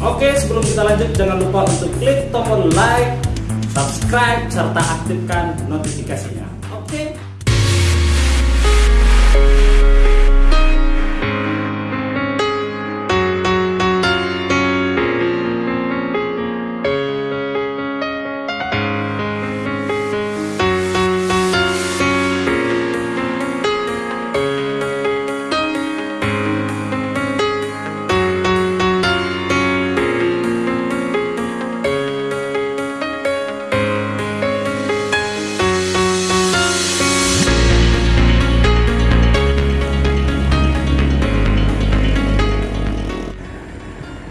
Oke, sebelum kita lanjut jangan lupa untuk klik tombol like, subscribe serta aktifkan notifikasinya.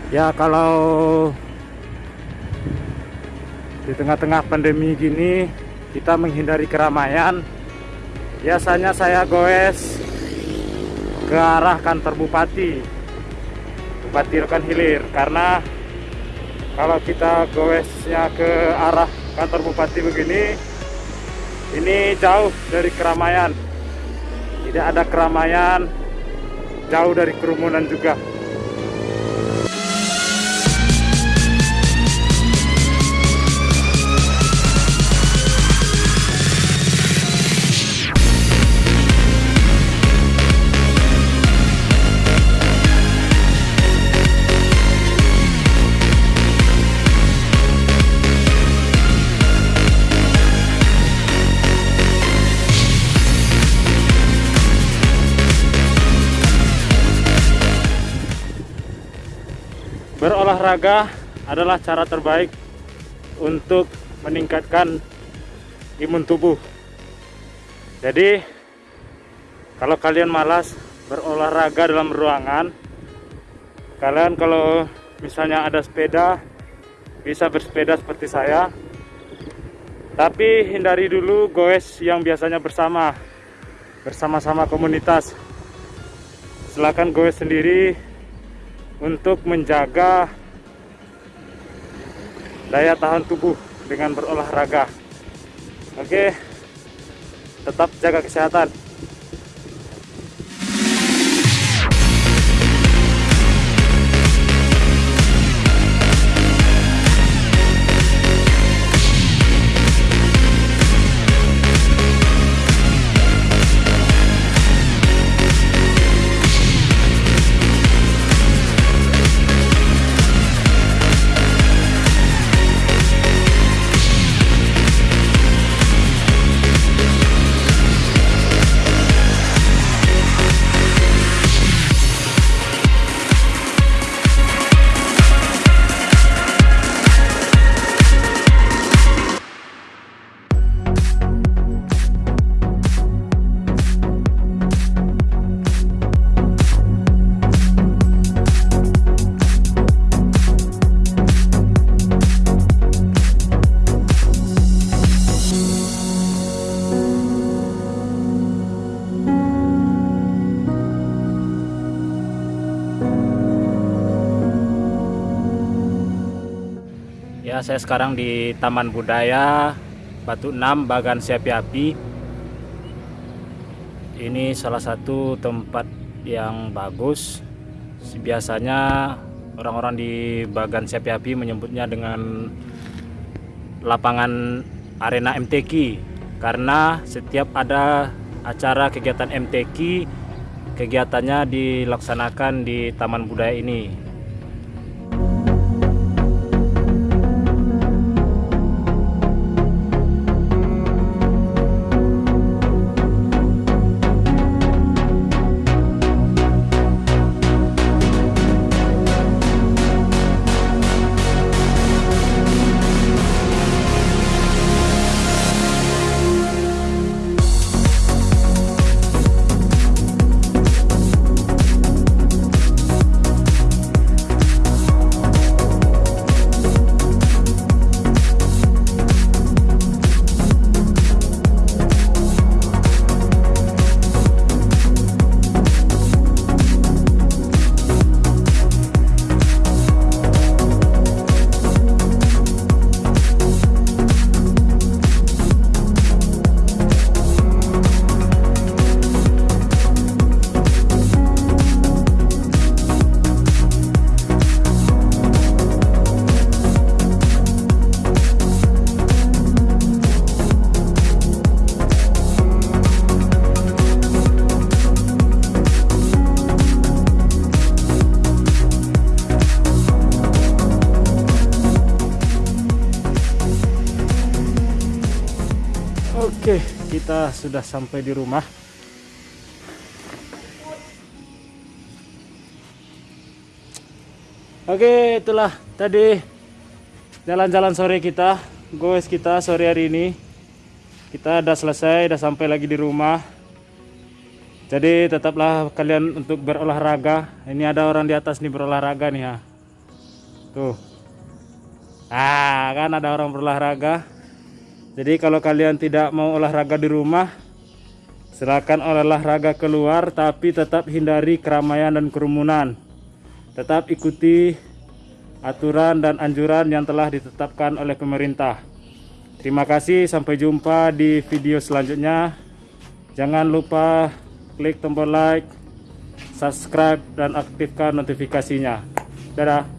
Ya kalau di tengah-tengah pandemi gini kita menghindari keramaian. Biasanya saya goes ke arah kantor bupati. Bupati Rokan Hilir karena kalau kita goesnya ke arah kantor bupati begini ini jauh dari keramaian. Tidak ada keramaian jauh dari kerumunan juga berolahraga adalah cara terbaik untuk meningkatkan imun tubuh. Jadi, kalau kalian malas berolahraga dalam ruangan, kalian kalau misalnya ada sepeda, bisa bersepeda seperti saya. Tapi hindari dulu goes yang biasanya bersama, bersama-sama komunitas. Silakan goes sendiri untuk menjaga daya tahan tubuh dengan berolahraga. Oke, tetap jaga kesehatan. Ya, saya sekarang di Taman Budaya Batu Enam Bagan Siapi Api. Ini salah satu tempat yang bagus. Biasanya orang-orang di Bagan Siapi Api menyebutnya dengan lapangan arena MTQ karena setiap ada acara kegiatan MTQ kegiatannya dilaksanakan di Taman Budaya ini. Kita sudah sampai di rumah. Oke, itulah tadi jalan-jalan sore kita, goes kita sore hari ini. Kita udah selesai, udah sampai lagi di rumah. Jadi tetaplah kalian untuk berolahraga. Ini ada orang di atas nih berolahraga nih ya. Tuh. Ah, kan ada orang berolahraga. Jadi kalau kalian tidak mau olahraga di rumah, silakan olahraga keluar tapi tetap hindari keramaian dan kerumunan. Tetap ikuti aturan dan anjuran yang telah ditetapkan oleh pemerintah. Terima kasih, sampai jumpa di video selanjutnya. Jangan lupa klik tombol like, subscribe, dan aktifkan notifikasinya. Dadah.